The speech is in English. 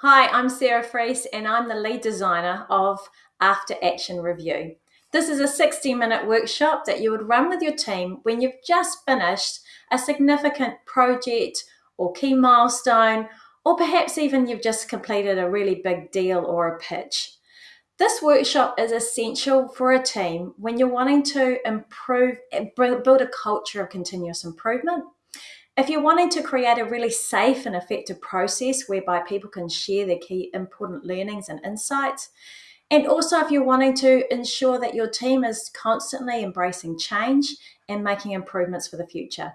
Hi, I'm Sarah Freese and I'm the lead designer of After Action Review. This is a 60 minute workshop that you would run with your team when you've just finished a significant project or key milestone, or perhaps even you've just completed a really big deal or a pitch. This workshop is essential for a team when you're wanting to improve, build a culture of continuous improvement if you're wanting to create a really safe and effective process whereby people can share their key important learnings and insights, and also if you're wanting to ensure that your team is constantly embracing change and making improvements for the future.